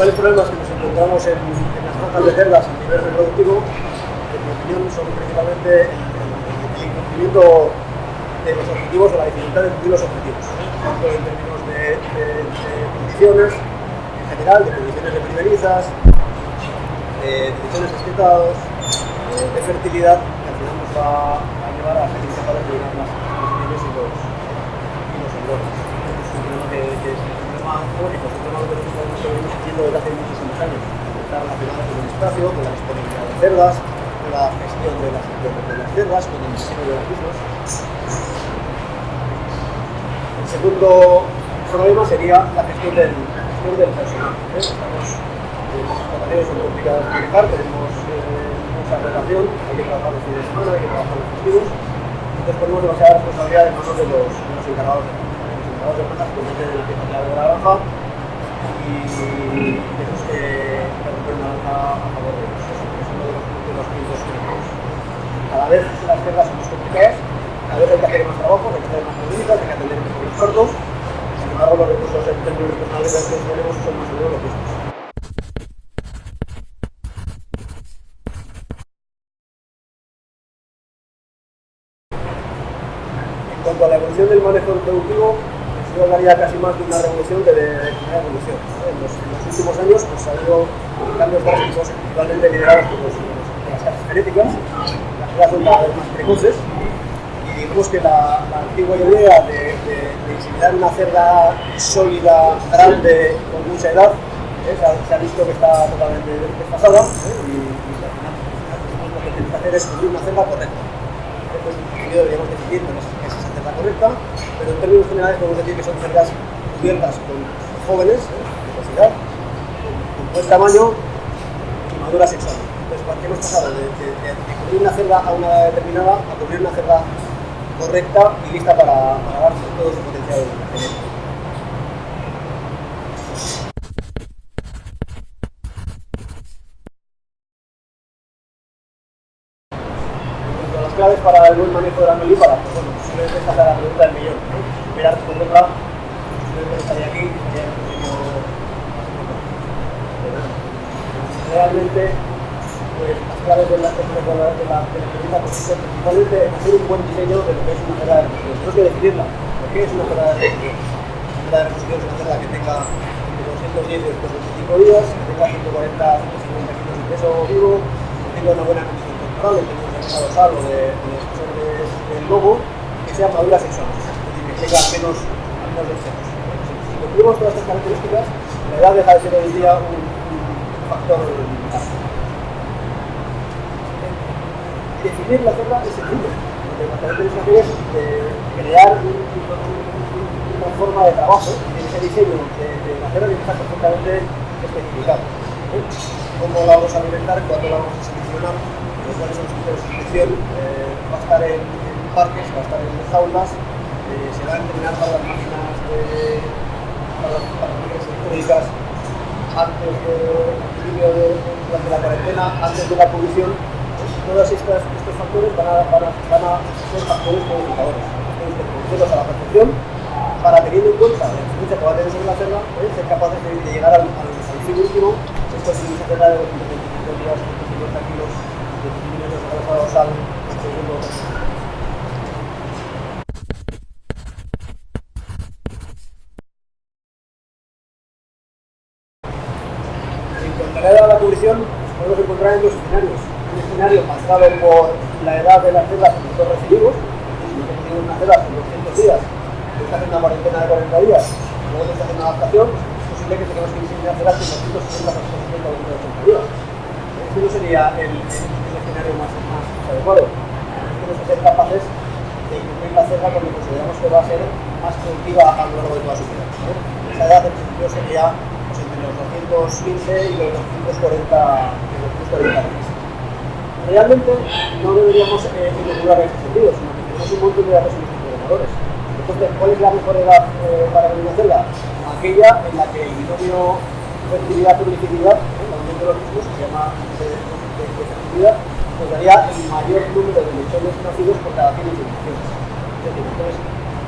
principales problemas que nos encontramos en, en las granjas de cerdas a nivel reproductivo, en mi opinión, son principalmente el, el incumplimiento de los objetivos o la dificultad de cumplir los objetivos, tanto en términos condiciones en general, de condiciones de primerizas, de condiciones destetados, de fertilidad, que al a llevar a ser incapaces de llenar las condiciones y los, y los. Es un problema que, es crónico, es un que nosotros venimos haciendo desde hace muchísimos años. Está relacionado con espacio, con la disponibilidad de cerdas, la gestión de las, de, de las cerdas, con el diseño de las mismas. El segundo problema sería la gestión del, la gestión del personal. ¿eh? Estamos, eh, son complicadas de manejar, tenemos eh, mucha relación, hay que trabajar los fines de semana, hay que trabajar los festivos, entonces ponemos demasiada responsabilidad en manos de los, de los encargados de los de plantas que meten la pieza clave de la granja y tenemos que, romper una lanza a favor de ellos. Eso es uno de los, de los puntos críticos. Cada vez las guerras son más complicadas, cada vez hay que hacer más trabajo, hay que hacer más técnicas, hay que atender mejor los sordos. Los recursos en términos personales que tenemos son más o menos los mismos. En cuanto a la evolución del manejo productivo, yo hablaría casi más de una revolución que de, una evolución. En, los, en, los, últimos años pues, ha habido cambios drásticos, principalmente liderados por, los, las casas genéticas. Las cerdas son cada vez más precoces digamos que la, antigua idea de, de, una cerda sólida, grande, con mucha edad, ¿eh? se, ha, visto que está totalmente desfasada ¿eh? y, y al final, lo que tenemos que hacer es construir una cerda correcta. Entonces, deberíamos decidir que es esa cerda correcta pero en términos generales podemos decir que son cerdas cubiertas con jóvenes, ¿eh? con buen tamaño y madura sexual. Entonces, ¿qué hemos pasado? De, de, cubrir una cerda a una determinada a cubrir una cerda correcta y lista para, para dar todo su potencial genético. claves para el buen manejo de la melípara, pues bueno, simplemente esta es la pregunta del millón. ¿no? Esperar responderla, simplemente estaría aquí, estaría en Realmente, pues las claves de la, de de la, principalmente en hacer un buen diseño de lo que es una cerda de reposición. Tenemos que definirla. ¿Por qué es una cerda de reposición? Una cerda de reposición es una cerda que tenga entre 210 y 225 días, que tenga 140 150 kilos de peso vivo, que tenga una buena condición corporal, que tenga dorsal o de, de, de, del lobo que sea madura sexual, es decir, que tenga menos, menos sexo. Si cumplimos todas estas características, la edad deja de ser hoy día un, un factor. Definir la cerda es sencillo, lo que tenemos que hacer es crear un, una forma de trabajo y ese diseño de, de la tiene que estar perfectamente especificado. ¿eh? ¿Cómo la vamos a alimentar? ¿Cuándo la vamos a seleccionar? cuáles son los criterios de selección, eh, va a estar en, en, parques, va a estar en jaulas, eh, se va a entrenar para las máquinas de, para, para las electrónicas antes del de, de, durante la cuarentena, antes de la pues, todos estos, estos factores van a, van, a, van a, ser factores modificadores, factores de conocerlos a la perfección, para teniendo en cuenta la experiencia que va a tener la cerda, ¿eh? ser capaces de, de llegar al, al, al fin último, esto es una cerda de 225 días, 150 kilos, dorsal segundo. En cuanto a la cubrición, podemos encontrar en dos escenarios. Escenario marcado por la edad de las células en los recibimos, si tenemos una célula con 200 días, que está haciendo una cuarentena de 40 días, luego está haciendo una adaptación, es posible que tengamos que diseñar células con 260 o 280 días. Este no sería el, el escenario más, más adecuado. Tenemos que ser capaces de incluir la cerda cuando consideramos que va a ser más productiva a lo largo de toda su vida. ¿eh? Esa edad en principio sería pues, entre los 215 y los 240, los 240 días. Realmente no deberíamos eh, en ese sentido, sino que tenemos un montón de datos en los programadores. Entonces, ¿cuál es la mejor edad eh, para venir a hacerla? Aquella en la que el binomio fertilidad-publicidad, ¿eh? el aumento de los mismos, se llama de, de, fertilidad, nos daría el mayor número de lechones nacidos por cada 100 inseminaciones. Es decir, entonces,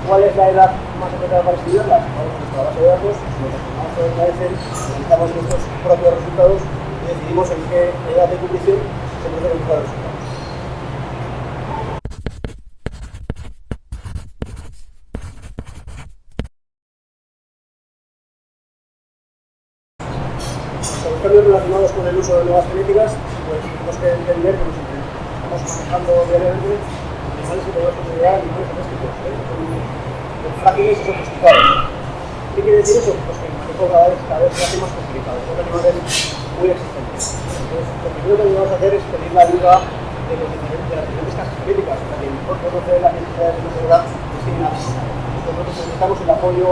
¿cuál es la edad más apropiada para estudiarlas? Vamos a nuestra base de datos, nos relacionamos con la EFEL, analizamos nuestros propios resultados y decidimos en qué edad de cubrición producen los cambios relacionados con el uso de nuevas genéticas, pues tenemos que entender que nos estamos manejando diariamente animales que podemos considerar animales domésticos, ¿eh? son frágiles y sofisticados. ¿Qué quiere decir eso? Pues que el cada vez, cada vez se hace más complicado, son animales muy exigentes. Entonces, lo primero que debemos hacer es pedir la ayuda de, los diferentes, de las diferentes casas genéticas, para que mejor conoce las necesidades de edad siguen asesinando. Nosotros necesitamos el apoyo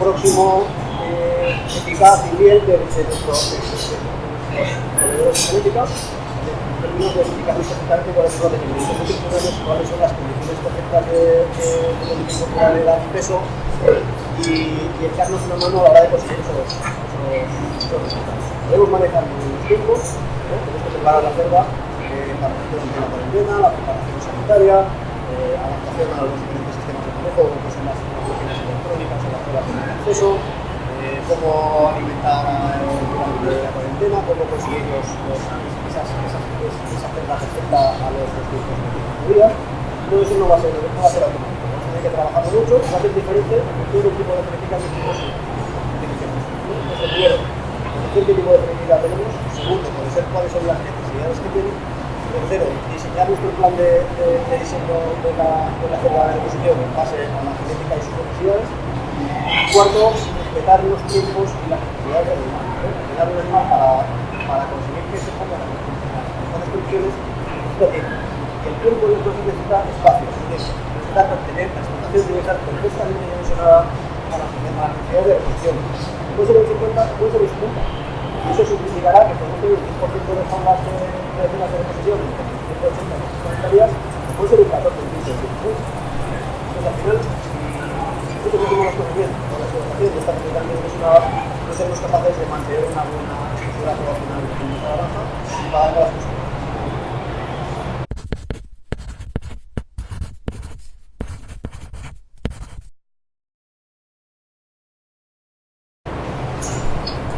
próximo eh, eficaz y fiel de, de, nuestros proveedores de genética en términos de explicar exactamente cuáles son los requerimientos cuáles son las condiciones correctas de, de, de incorporar edad y peso y, echarnos una mano a la hora de conseguir esos, resultados. Podemos manejar los tiempos, ¿no? tenemos que preparar la eh, la preparación de la cuarentena, la preparación sanitaria, eh, adaptación a los diferentes sistemas de manejo, como son las máquinas electrónicas o las pruebas de acceso, eh, cómo alimentar durante la cuarentena, cómo conseguir los, los, esas, esas, esa cerda perfecta a los distintos días. Todo eso no va a ser, no va. Que trabajarlo mucho, va a ser diferente en todo tipo de genética que tenemos Entonces, primero, conocer qué tipo de genética tenemos. Segundo, conocer cuáles son las necesidades que tienen. Tercero, diseñar nuestro plan de, de, de diseño de la, de la cerda de reposición en base a la genética y sus necesidades. Cuarto, respetar los tiempos y las necesidades del animal. ¿eh? Respetar el animal para, para conseguir que se pongan las condiciones. Esto tiene el tiempo entonces necesita espacio, necesita tener, la explotación debe estar perfectamente dimensionada para las necesidades de. Puede ser el 50, puede ser el 50. Y eso significará que podemos tener un 10% de jaulas de, de zonas de reposición en 180 días, puede ser un 14 el 15 Entonces, al final, nosotros hacemos las cosas bien, con la explotación de esta perfectamente dimensionada, no seremos capaces de mantener una buena estructura poblacional de nuestra granja y pagar las cosas.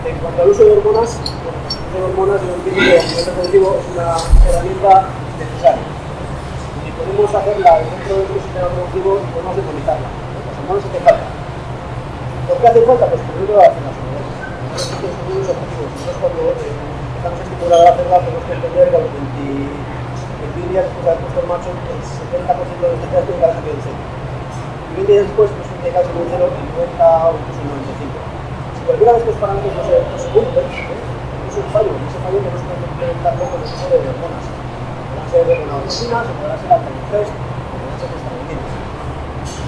En cuanto al uso de hormonas, el uso de hormonas yo entiendo que el reproductivo es una herramienta necesaria. Y podemos hacerla dentro de nuestro sistema reproductivo y podemos demonizarla. Las hormonas hacen falta. ¿Por qué hacen falta? Pues primero las hormonas. Nosotros tenemos objetivos. Entonces cuando eh, empezamos a estimular la cerda tenemos que entender que a los 20, 21 días después de haber puesto el macho, el 70% de los tetas tienen que haber salido del seno. Y 20 días después, pues que haber salido del seno el 90 o incluso el 95 cualquiera de estos parámetros no se, no se cumple, ¿eh? es un fallo, y ese fallo que implementar con el uso de hormonas. Podrán ser hormonas, o podrán ser alcalifest, o podrán ser estabilinas.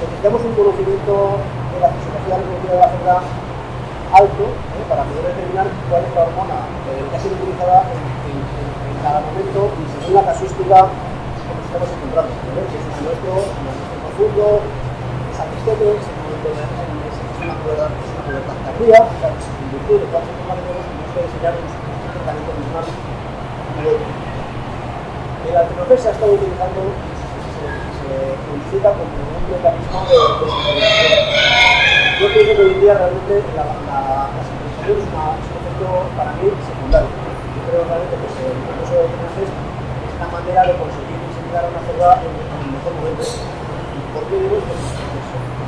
Necesitamos un conocimiento de la fisiología reproductiva de la cerda alto ¿eh? para poder determinar cuál es la hormona que ha sido utilizada en, cada momento y según la casuística que nos estamos encontrando. ¿eh? Si es un nuestro, un nuestro profundo, es es momento de una tardía, o sea, en de cuatro tenemos que diseñar un tratamiento mismal melódico. El se ha estado utilizando se, publicita como un mecanismo de, de. Yo pienso que hoy en día realmente la, la, es, una, un efecto para mí secundario. Yo creo realmente que el proceso de altenofel es una manera de conseguir diseñar una cerda en, en el mejor momento. ¿Por qué digo?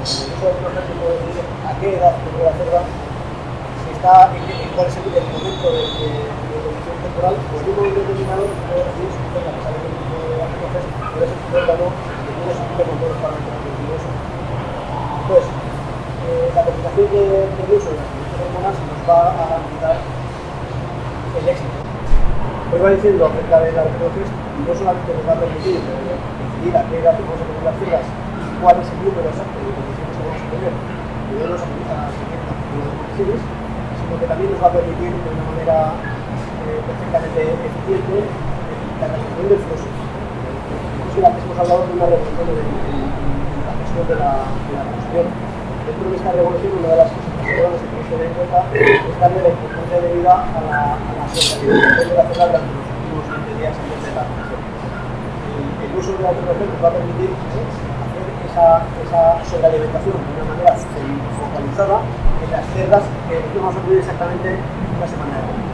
Pues, puede decir a qué edad tengo la cerda, si está en, cuál es el, el momento de, de, temporal, en un momento determinado si tengo que saber el tipo de entonces puede ser que no, que tiene su con todos los parámetros. Pues, eh, la combinación de, uso de las hormonas nos va a garantizar el éxito. Hoy va diciendo acerca de la reproducción, no solamente nos va a permitir decidir a qué edad a poner las cuál es el número exacto de condiciones que vamos a tener, que no nos afecta a las condiciones, sino que también nos va a permitir de una manera eh, perfectamente eficiente la realización del flujo. Incluso antes hemos hablado de una revolución en, la gestión de la, de la. Dentro de esta revolución, una de las cosas que tenemos que tener en cuenta es darle la importancia debida a la, a la socialización de la zona durante los últimos 20 días antes de la producción. El, uso de la tecnología nos va a permitir. Eh, esa, esa sobrealimentación de una manera focalizada en las cerdas que vamos a cubrir exactamente una semana de